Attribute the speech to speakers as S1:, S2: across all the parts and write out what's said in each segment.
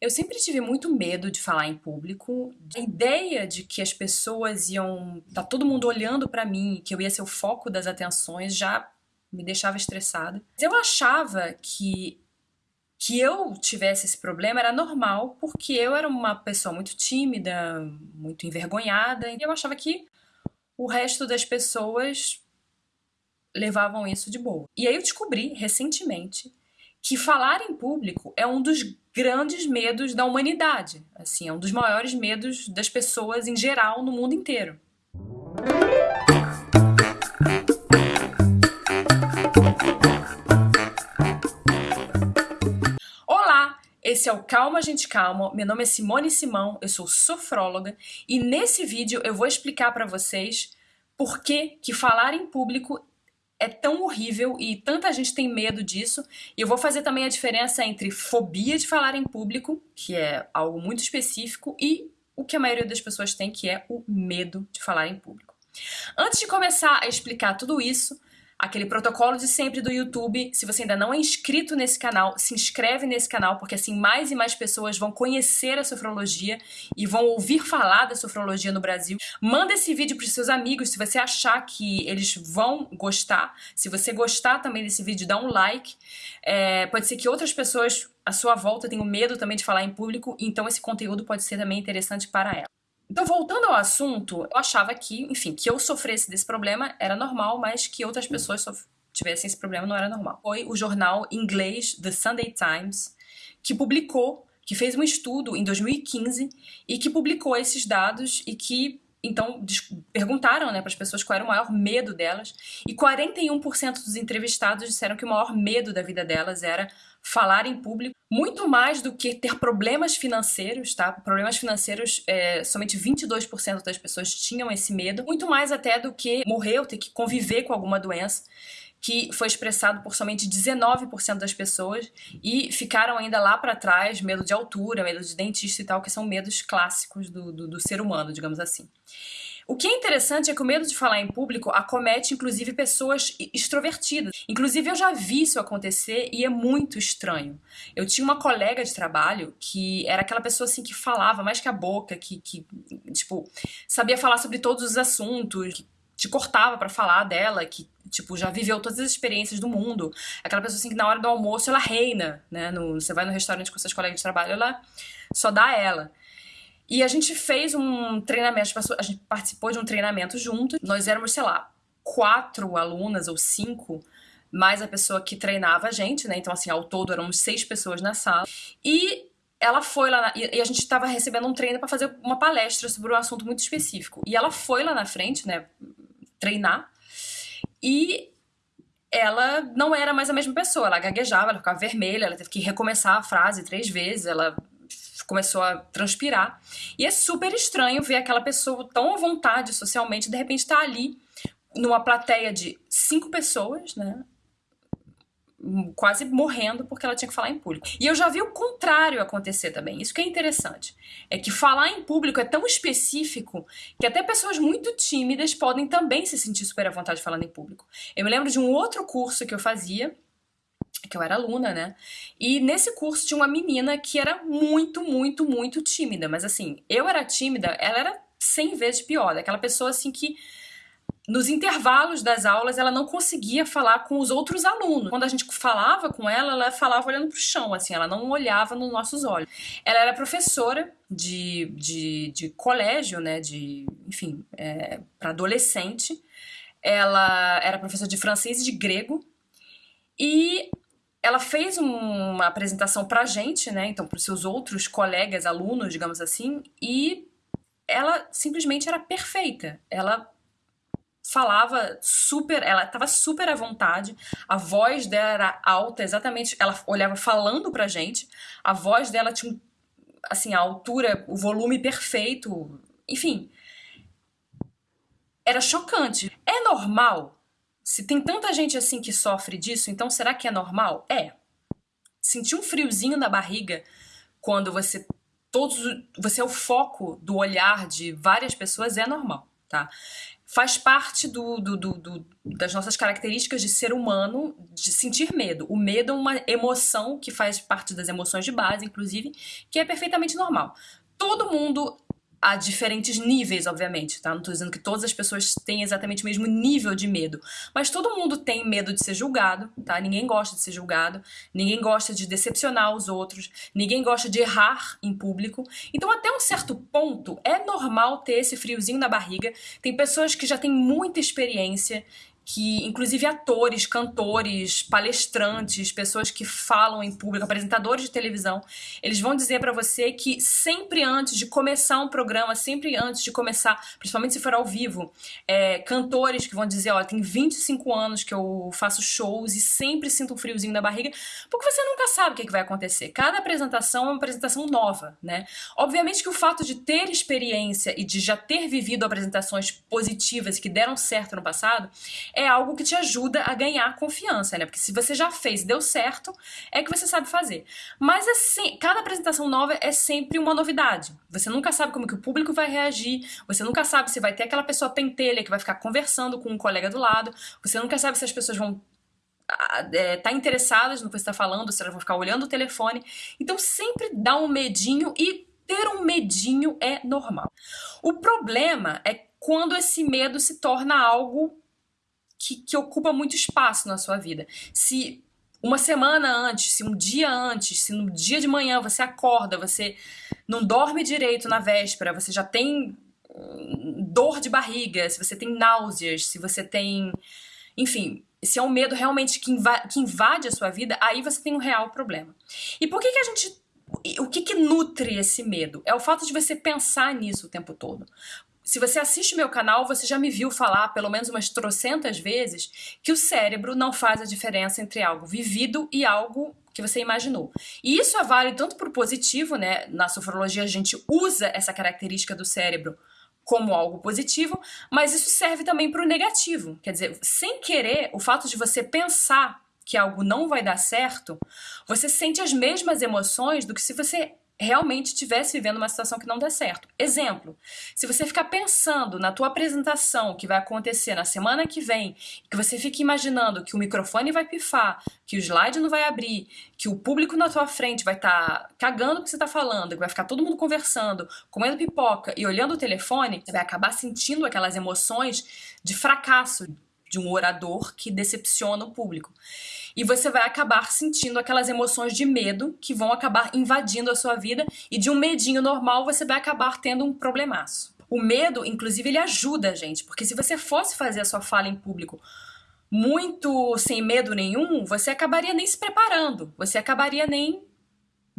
S1: Eu sempre tive muito medo de falar em público. A ideia de que as pessoas iam. tá todo mundo olhando para mim, que eu ia ser o foco das atenções, já me deixava estressada. Eu achava que que eu tivesse esse problema era normal, porque eu era uma pessoa muito tímida, muito envergonhada, e eu achava que o resto das pessoas levavam isso de boa. E aí eu descobri recentemente que falar em público é um dos grandes medos da humanidade. Assim, é um dos maiores medos das pessoas em geral no mundo inteiro. Olá, esse é o Calma Gente Calma. Meu nome é Simone Simão, eu sou sofróloga e nesse vídeo eu vou explicar para vocês por que, que falar em público é tão horrível e tanta gente tem medo disso. E eu vou fazer também a diferença entre fobia de falar em público, que é algo muito específico, e o que a maioria das pessoas tem, que é o medo de falar em público. Antes de começar a explicar tudo isso, aquele protocolo de sempre do YouTube. Se você ainda não é inscrito nesse canal, se inscreve nesse canal, porque assim mais e mais pessoas vão conhecer a sofrologia e vão ouvir falar da sofrologia no Brasil. Manda esse vídeo para os seus amigos se você achar que eles vão gostar. Se você gostar também desse vídeo, dá um like. É, pode ser que outras pessoas à sua volta tenham medo também de falar em público, então esse conteúdo pode ser também interessante para ela. Então, voltando ao assunto, eu achava que, enfim, que eu sofresse desse problema era normal, mas que outras pessoas tivessem esse problema não era normal. Foi o jornal inglês The Sunday Times que publicou, que fez um estudo em 2015 e que publicou esses dados e que então perguntaram né, para as pessoas qual era o maior medo delas e 41% dos entrevistados disseram que o maior medo da vida delas era falar em público, muito mais do que ter problemas financeiros, tá? Problemas financeiros, é, somente 22% das pessoas tinham esse medo, muito mais até do que morrer ou ter que conviver com alguma doença que foi expressado por somente 19% das pessoas e ficaram ainda lá para trás medo de altura, medo de dentista e tal, que são medos clássicos do, do, do ser humano, digamos assim. O que é interessante é que o medo de falar em público acomete inclusive pessoas extrovertidas. Inclusive eu já vi isso acontecer e é muito estranho. Eu tinha uma colega de trabalho que era aquela pessoa assim que falava mais que a boca, que, que tipo, sabia falar sobre todos os assuntos, que te cortava para falar dela, que tipo, já viveu todas as experiências do mundo. Aquela pessoa assim que na hora do almoço ela reina, né? No, você vai no restaurante com seus colegas de trabalho, ela só dá ela. E a gente fez um treinamento, a gente participou de um treinamento junto. Nós éramos, sei lá, quatro alunas ou cinco, mais a pessoa que treinava a gente, né? Então, assim, ao todo éramos seis pessoas na sala. E ela foi lá, na, e a gente estava recebendo um treino para fazer uma palestra sobre um assunto muito específico. E ela foi lá na frente, né, treinar, e ela não era mais a mesma pessoa, ela gaguejava, ela ficava vermelha, ela teve que recomeçar a frase três vezes, ela começou a transpirar. E é super estranho ver aquela pessoa tão à vontade socialmente, de repente tá ali numa plateia de cinco pessoas, né? quase morrendo porque ela tinha que falar em público. E eu já vi o contrário acontecer também. Isso que é interessante. É que falar em público é tão específico que até pessoas muito tímidas podem também se sentir super à vontade falando em público. Eu me lembro de um outro curso que eu fazia, que eu era aluna, né? E nesse curso tinha uma menina que era muito, muito, muito tímida. Mas assim, eu era tímida, ela era 100 vezes pior. Aquela pessoa assim que nos intervalos das aulas ela não conseguia falar com os outros alunos. Quando a gente falava com ela, ela falava olhando para o chão, assim, ela não olhava nos nossos olhos. Ela era professora de, de, de colégio, né, de, enfim, é, para adolescente. Ela era professora de francês e de grego. E ela fez uma apresentação pra gente, né, então para os seus outros colegas, alunos, digamos assim, e ela simplesmente era perfeita. Ela falava super, ela estava super à vontade, a voz dela era alta, exatamente, ela olhava falando pra gente, a voz dela tinha, assim, a altura, o volume perfeito, enfim. Era chocante. É normal? Se tem tanta gente assim que sofre disso, então será que é normal? É. Sentir um friozinho na barriga quando você todos você é o foco do olhar de várias pessoas é normal. tá? Faz parte do, do, do, do, das nossas características de ser humano de sentir medo. O medo é uma emoção que faz parte das emoções de base, inclusive, que é perfeitamente normal. Todo mundo a diferentes níveis, obviamente, tá? Não tô dizendo que todas as pessoas têm exatamente o mesmo nível de medo, mas todo mundo tem medo de ser julgado, tá? Ninguém gosta de ser julgado, ninguém gosta de decepcionar os outros, ninguém gosta de errar em público. Então, até um certo ponto, é normal ter esse friozinho na barriga. Tem pessoas que já têm muita experiência que inclusive atores, cantores, palestrantes, pessoas que falam em público, apresentadores de televisão, eles vão dizer para você que sempre antes de começar um programa, sempre antes de começar, principalmente se for ao vivo, é, cantores que vão dizer, ó, tem 25 anos que eu faço shows e sempre sinto um friozinho na barriga, porque você nunca sabe o que, que vai acontecer. Cada apresentação é uma apresentação nova, né? Obviamente que o fato de ter experiência e de já ter vivido apresentações positivas que deram certo no passado é algo que te ajuda a ganhar confiança, né? Porque se você já fez, deu certo, é que você sabe fazer. Mas assim, cada apresentação nova é sempre uma novidade. Você nunca sabe como que o público vai reagir, você nunca sabe se vai ter aquela pessoa pentelha que vai ficar conversando com um colega do lado, você nunca sabe se as pessoas vão é, tá interessadas no que você está falando, se elas vão ficar olhando o telefone. Então sempre dá um medinho e ter um medinho é normal. O problema é quando esse medo se torna algo que, que ocupa muito espaço na sua vida. Se uma semana antes, se um dia antes, se no dia de manhã você acorda, você não dorme direito na véspera, você já tem hum, dor de barriga, se você tem náuseas, se você tem. Enfim, se é um medo realmente que, inva que invade a sua vida, aí você tem um real problema. E por que, que a gente. O que, que nutre esse medo? É o fato de você pensar nisso o tempo todo. Se você assiste meu canal, você já me viu falar pelo menos umas trocentas vezes que o cérebro não faz a diferença entre algo vivido e algo que você imaginou. E isso é válido tanto para o positivo, né? Na sofrologia a gente usa essa característica do cérebro como algo positivo, mas isso serve também para o negativo. Quer dizer, sem querer, o fato de você pensar que algo não vai dar certo, você sente as mesmas emoções do que se você realmente estivesse vivendo uma situação que não der certo. Exemplo, se você ficar pensando na tua apresentação que vai acontecer na semana que vem, que você fica imaginando que o microfone vai pifar, que o slide não vai abrir, que o público na tua frente vai estar tá cagando o que você está falando, que vai ficar todo mundo conversando, comendo pipoca e olhando o telefone, você vai acabar sentindo aquelas emoções de fracasso de um orador que decepciona o público e você vai acabar sentindo aquelas emoções de medo que vão acabar invadindo a sua vida e de um medinho normal você vai acabar tendo um problemaço. O medo, inclusive, ele ajuda a gente, porque se você fosse fazer a sua fala em público muito sem medo nenhum, você acabaria nem se preparando, você acabaria nem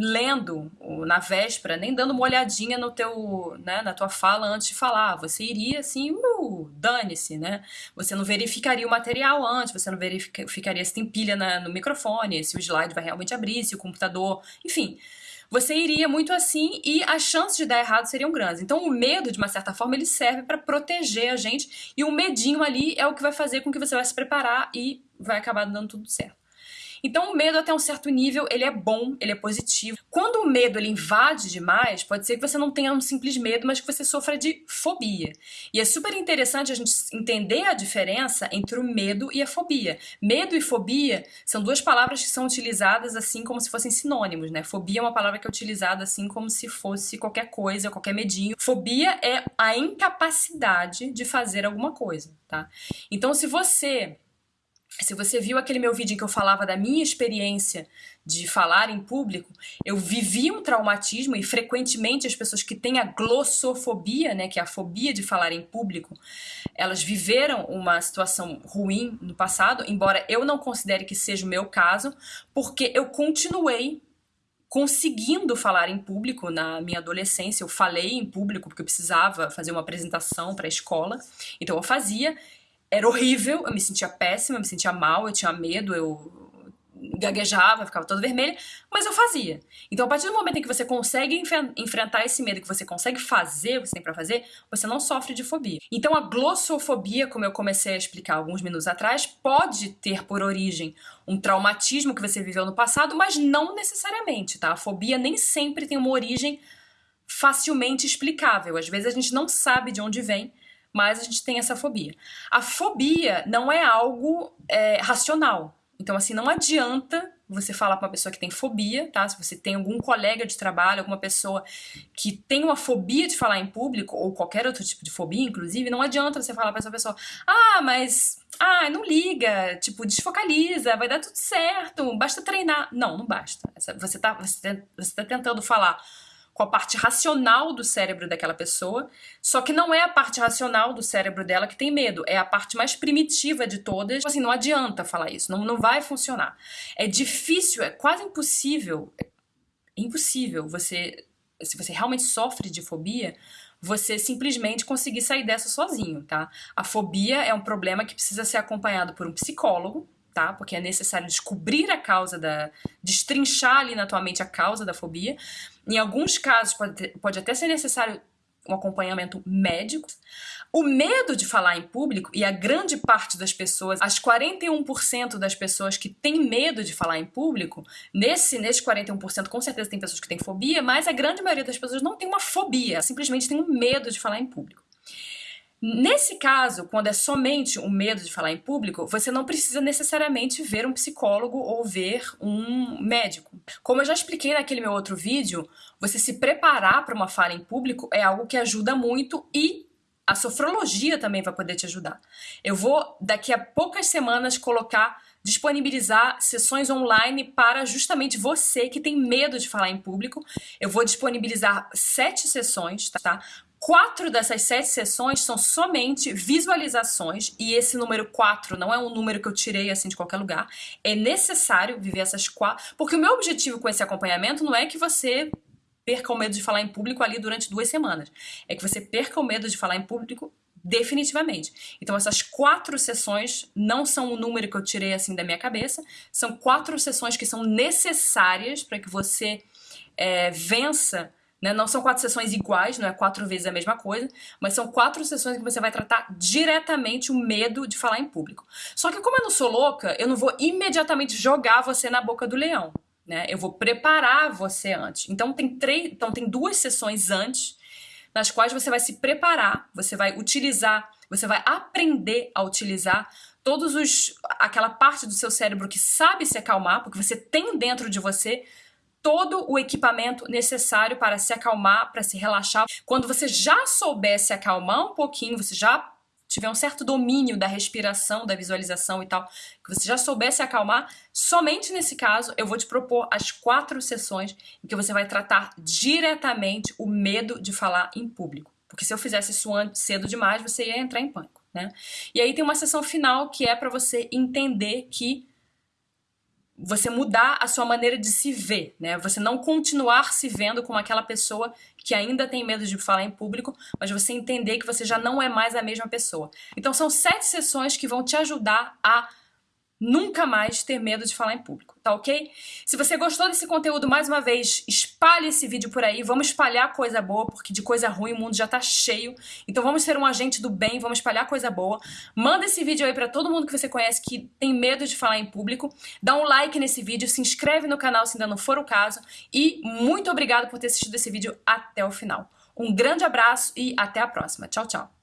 S1: lendo na véspera, nem dando uma olhadinha no teu, né, na tua fala antes de falar. Você iria assim, uh, dane-se, né? Você não verificaria o material antes, você não verificaria se tem pilha na, no microfone, se o slide vai realmente abrir, se o computador, enfim. Você iria muito assim e as chances de dar errado seriam grandes. Então, o medo, de uma certa forma, ele serve para proteger a gente e o medinho ali é o que vai fazer com que você vai se preparar e vai acabar dando tudo certo. Então o medo até um certo nível, ele é bom, ele é positivo. Quando o medo ele invade demais, pode ser que você não tenha um simples medo, mas que você sofra de fobia. E é super interessante a gente entender a diferença entre o medo e a fobia. Medo e fobia são duas palavras que são utilizadas assim como se fossem sinônimos, né? Fobia é uma palavra que é utilizada assim como se fosse qualquer coisa, qualquer medinho. Fobia é a incapacidade de fazer alguma coisa, tá? Então se você se você viu aquele meu vídeo em que eu falava da minha experiência de falar em público, eu vivi um traumatismo e frequentemente as pessoas que têm a glossofobia, né, que é a fobia de falar em público, elas viveram uma situação ruim no passado, embora eu não considere que seja o meu caso, porque eu continuei conseguindo falar em público na minha adolescência. Eu falei em público porque eu precisava fazer uma apresentação para a escola, então eu fazia era horrível, eu me sentia péssima, eu me sentia mal, eu tinha medo, eu gaguejava, ficava toda vermelha, mas eu fazia. Então, a partir do momento em que você consegue enfrentar esse medo, que você consegue fazer o que você tem para fazer, você não sofre de fobia. Então, a glossofobia, como eu comecei a explicar alguns minutos atrás, pode ter por origem um traumatismo que você viveu no passado, mas não necessariamente, tá? A fobia nem sempre tem uma origem facilmente explicável. Às vezes a gente não sabe de onde vem, mais a gente tem essa fobia. A fobia não é algo é, racional. Então, assim, não adianta você falar para uma pessoa que tem fobia, tá? Se você tem algum colega de trabalho, alguma pessoa que tem uma fobia de falar em público, ou qualquer outro tipo de fobia, inclusive, não adianta você falar para essa pessoa, ah, mas, ah, não liga, tipo, desfocaliza, vai dar tudo certo, basta treinar. Não, não basta. Você tá, você tá tentando falar com a parte racional do cérebro daquela pessoa, só que não é a parte racional do cérebro dela que tem medo, é a parte mais primitiva de todas. Assim, não adianta falar isso, não, não vai funcionar. É difícil, é quase impossível, é impossível você, se você realmente sofre de fobia, você simplesmente conseguir sair dessa sozinho, tá? A fobia é um problema que precisa ser acompanhado por um psicólogo, tá? Porque é necessário descobrir a causa da. destrinchar ali na tua mente a causa da fobia. Em alguns casos, pode, pode até ser necessário um acompanhamento médico. O medo de falar em público, e a grande parte das pessoas, as 41% das pessoas que têm medo de falar em público, nesse, nesse 41% com certeza tem pessoas que têm fobia, mas a grande maioria das pessoas não tem uma fobia, simplesmente tem um medo de falar em público. Nesse caso, quando é somente o medo de falar em público, você não precisa necessariamente ver um psicólogo ou ver um médico. Como eu já expliquei naquele meu outro vídeo, você se preparar para uma fala em público é algo que ajuda muito e a sofrologia também vai poder te ajudar. Eu vou, daqui a poucas semanas, colocar, disponibilizar sessões online para justamente você que tem medo de falar em público. Eu vou disponibilizar sete sessões, tá? Quatro dessas sete sessões são somente visualizações, e esse número quatro não é um número que eu tirei assim de qualquer lugar. É necessário viver essas quatro. Porque o meu objetivo com esse acompanhamento não é que você perca o medo de falar em público ali durante duas semanas. É que você perca o medo de falar em público definitivamente. Então essas quatro sessões não são o número que eu tirei assim da minha cabeça, são quatro sessões que são necessárias para que você é, vença né? Não são quatro sessões iguais, não é quatro vezes a mesma coisa, mas são quatro sessões que você vai tratar diretamente o medo de falar em público. Só que como eu não sou louca, eu não vou imediatamente jogar você na boca do leão. Né? Eu vou preparar você antes. Então tem, três, então tem duas sessões antes, nas quais você vai se preparar, você vai utilizar, você vai aprender a utilizar todos os aquela parte do seu cérebro que sabe se acalmar, porque você tem dentro de você todo o equipamento necessário para se acalmar, para se relaxar. Quando você já souber se acalmar um pouquinho, você já tiver um certo domínio da respiração, da visualização e tal, que você já souber se acalmar, somente nesse caso eu vou te propor as quatro sessões em que você vai tratar diretamente o medo de falar em público. Porque se eu fizesse isso cedo demais, você ia entrar em pânico, né? E aí tem uma sessão final que é para você entender que você mudar a sua maneira de se ver, né? Você não continuar se vendo como aquela pessoa que ainda tem medo de falar em público, mas você entender que você já não é mais a mesma pessoa. Então são sete sessões que vão te ajudar a nunca mais ter medo de falar em público, tá ok? Se você gostou desse conteúdo, mais uma vez, espalhe esse vídeo por aí, vamos espalhar coisa boa, porque de coisa ruim o mundo já tá cheio, então vamos ser um agente do bem, vamos espalhar coisa boa. Manda esse vídeo aí pra todo mundo que você conhece que tem medo de falar em público, dá um like nesse vídeo, se inscreve no canal se ainda não for o caso, e muito obrigado por ter assistido esse vídeo até o final. Um grande abraço e até a próxima. Tchau, tchau!